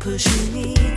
pushing me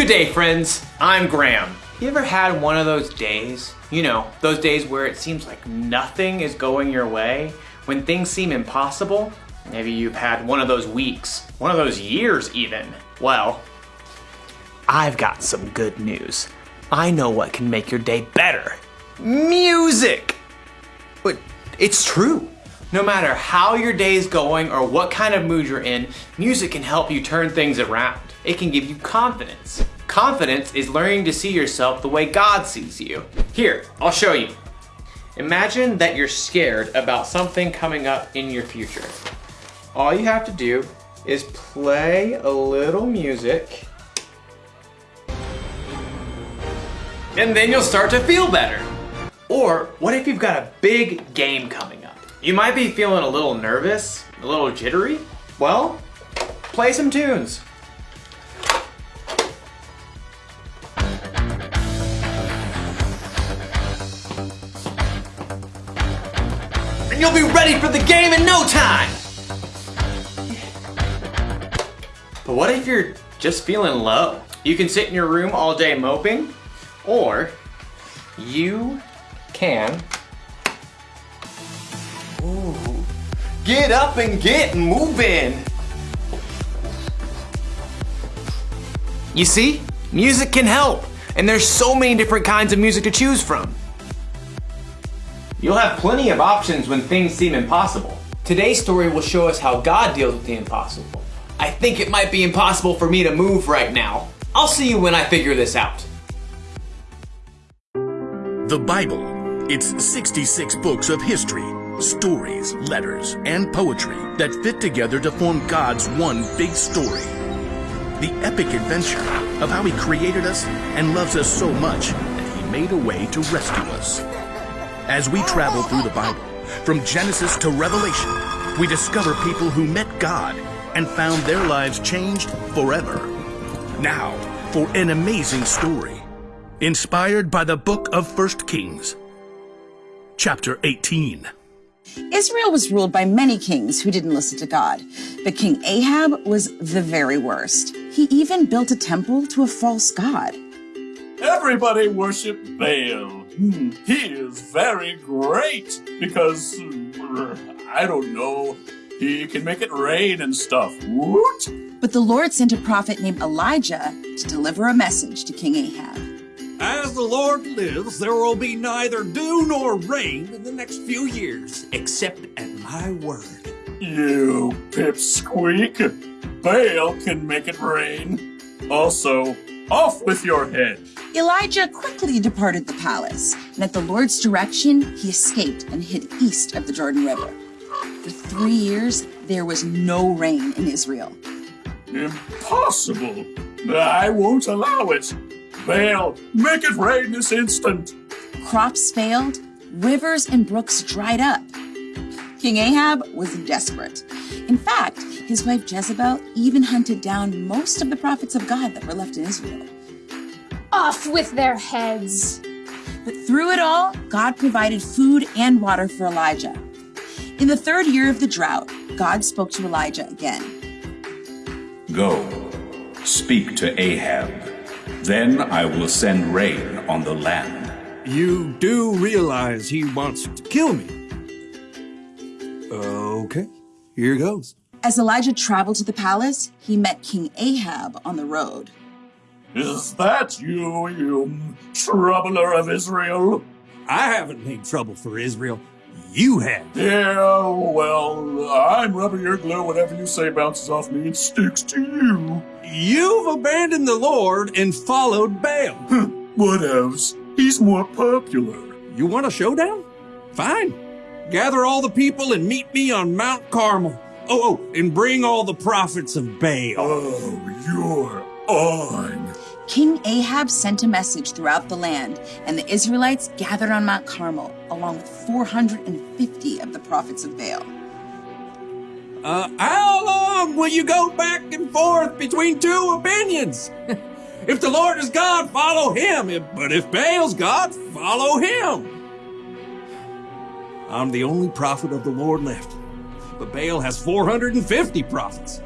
Good day, friends. I'm Graham. You ever had one of those days? You know, those days where it seems like nothing is going your way, when things seem impossible? Maybe you've had one of those weeks, one of those years even. Well, I've got some good news. I know what can make your day better. Music! But it's true. No matter how your day is going or what kind of mood you're in, music can help you turn things around. It can give you confidence. Confidence is learning to see yourself the way God sees you. Here, I'll show you. Imagine that you're scared about something coming up in your future. All you have to do is play a little music and then you'll start to feel better. Or what if you've got a big game coming up? You might be feeling a little nervous, a little jittery. Well, play some tunes. And you'll be ready for the game in no time. But what if you're just feeling low? You can sit in your room all day moping, or you can Ooh. get up and get moving. You see, music can help, and there's so many different kinds of music to choose from. You'll have plenty of options when things seem impossible. Today's story will show us how God deals with the impossible. I think it might be impossible for me to move right now. I'll see you when I figure this out. The Bible. It's 66 books of history, stories, letters, and poetry that fit together to form God's one big story. The epic adventure of how He created us and loves us so much that He made a way to rescue us. As we travel through the Bible, from Genesis to Revelation, we discover people who met God and found their lives changed forever. Now, for an amazing story, inspired by the book of First Kings, chapter 18. Israel was ruled by many kings who didn't listen to God, but King Ahab was the very worst. He even built a temple to a false god. Everybody worship Baal. Hmm, He is very great because, uh, I don't know, he can make it rain and stuff. Woot! But the Lord sent a prophet named Elijah to deliver a message to King Ahab. As the Lord lives, there will be neither dew nor rain in the next few years, except at my word. You pipsqueak. Baal can make it rain. Also, off with your head. Elijah quickly departed the palace, and at the Lord's direction, he escaped and hid east of the Jordan River. For three years, there was no rain in Israel. Impossible. I won't allow it. Baal, make it rain this instant. Crops failed, rivers and brooks dried up. King Ahab was desperate. In fact, his wife Jezebel even hunted down most of the prophets of God that were left in Israel. Off with their heads. But through it all, God provided food and water for Elijah. In the third year of the drought, God spoke to Elijah again. Go, speak to Ahab. Then I will send rain on the land. You do realize he wants to kill me. Okay, here goes. As Elijah traveled to the palace, he met King Ahab on the road. Is that you, you troubler of Israel? I haven't made trouble for Israel. You have. Yeah, well, I'm rubber your glue. Whatever you say bounces off me and sticks to you. You've abandoned the Lord and followed Baal. What else? He's more popular. You want a showdown? Fine. Gather all the people and meet me on Mount Carmel. Oh, oh, and bring all the prophets of Baal. Oh, you're on. King Ahab sent a message throughout the land, and the Israelites gathered on Mount Carmel, along with 450 of the prophets of Baal. Uh, how long will you go back and forth between two opinions? if the Lord is God, follow him. If, but if Baal's God, follow him. I'm the only prophet of the Lord left, but Baal has 450 prophets.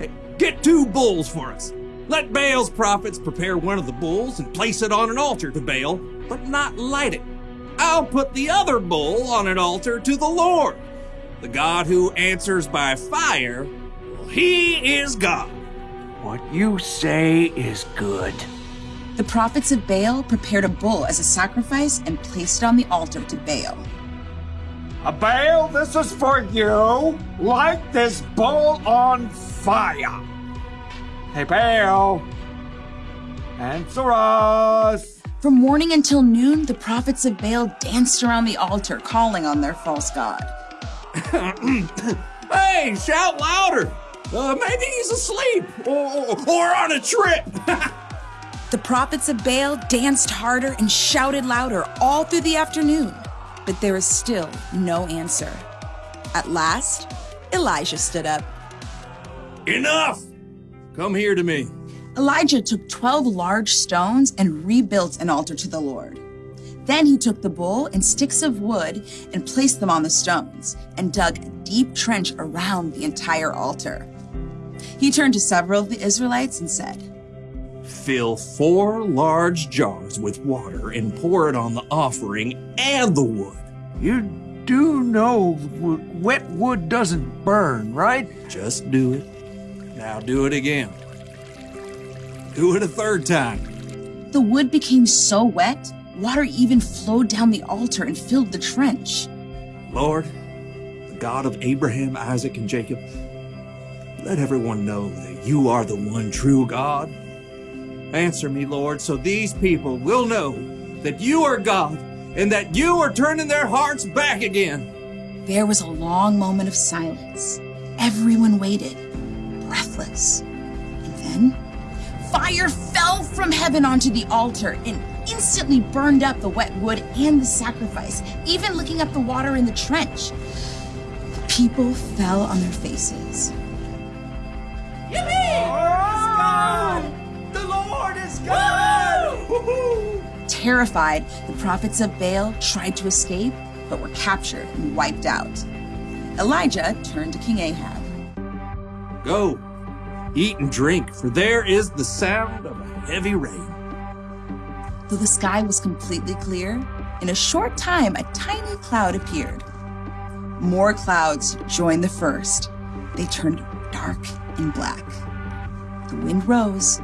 Hey, get two bulls for us. Let Baal's prophets prepare one of the bulls and place it on an altar to Baal, but not light it. I'll put the other bull on an altar to the Lord. The God who answers by fire, well, he is God. What you say is good. The prophets of Baal prepared a bull as a sacrifice and placed it on the altar to Baal. A Baal, this is for you. Light this bowl on fire. Hey, Baal. Answer us. From morning until noon, the prophets of Baal danced around the altar, calling on their false god. Hey, shout louder. Uh, maybe he's asleep or, or on a trip. The prophets of Baal danced harder and shouted louder all through the afternoon, but there was still no answer. At last, Elijah stood up. Enough. Come here to me. Elijah took 12 large stones and rebuilt an altar to the Lord. Then he took the bull and sticks of wood and placed them on the stones and dug a deep trench around the entire altar. He turned to several of the Israelites and said, Fill four large jars with water and pour it on the offering and the wood. You do know w- wet wood doesn't burn, right? Just do it. Now do it again. Do it a third time. The wood became so wet, water even flowed down the altar and filled the trench. Lord, the God of Abraham, Isaac, and Jacob, let everyone know that you are the one true God. Answer me, Lord, so these people will know that you are God and that you are turning their hearts back again. There was a long moment of silence. Everyone waited, breathless. And then, fire fell from heaven onto the altar and instantly burned up the wet wood and the sacrifice, even licking up the water in the trench. The people fell on their faces. Terrified, the prophets of Baal tried to escape, but were captured and wiped out. Elijah turned to King Ahab. Go, eat and drink, for there is the sound of a heavy rain. Though the sky was completely clear, in a short time a tiny cloud appeared. More clouds joined the first. They turned dark and black. The wind rose,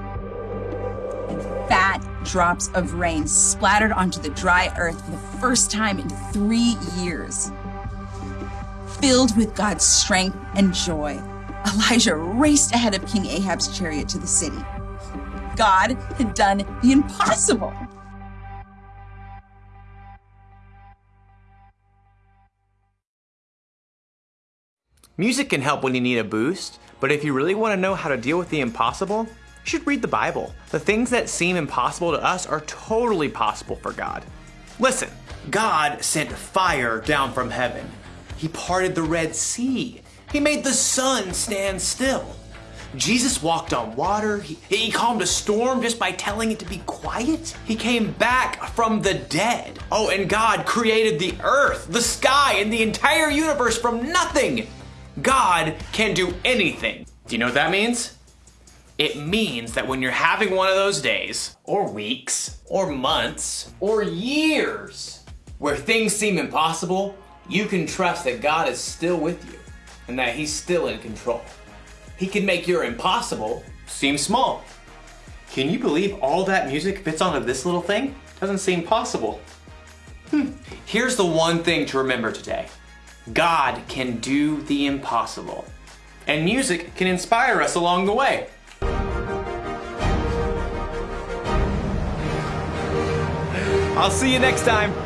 and fat drops of rain splattered onto the dry earth for the first time in three years. Filled with God's strength and joy, Elijah raced ahead of King Ahab's chariot to the city. God had done the impossible. Music can help when you need a boost, but if you really want to know how to deal with the impossible, should read the Bible. The things that seem impossible to us are totally possible for God. Listen, God sent fire down from heaven. He parted the Red Sea. He made the sun stand still. Jesus walked on water. He, he calmed a storm just by telling it to be quiet. He came back from the dead. Oh, and God created the earth, the sky, and the entire universe from nothing. God can do anything. Do you know what that means? It means that when you're having one of those days, or weeks, or months, or years, where things seem impossible, you can trust that God is still with you and that He's still in control. He can make your impossible seem small. Can you believe all that music fits onto this little thing? Doesn't seem possible. Hmm. Here's the one thing to remember today. God can do the impossible. And music can inspire us along the way. I'll see you next time.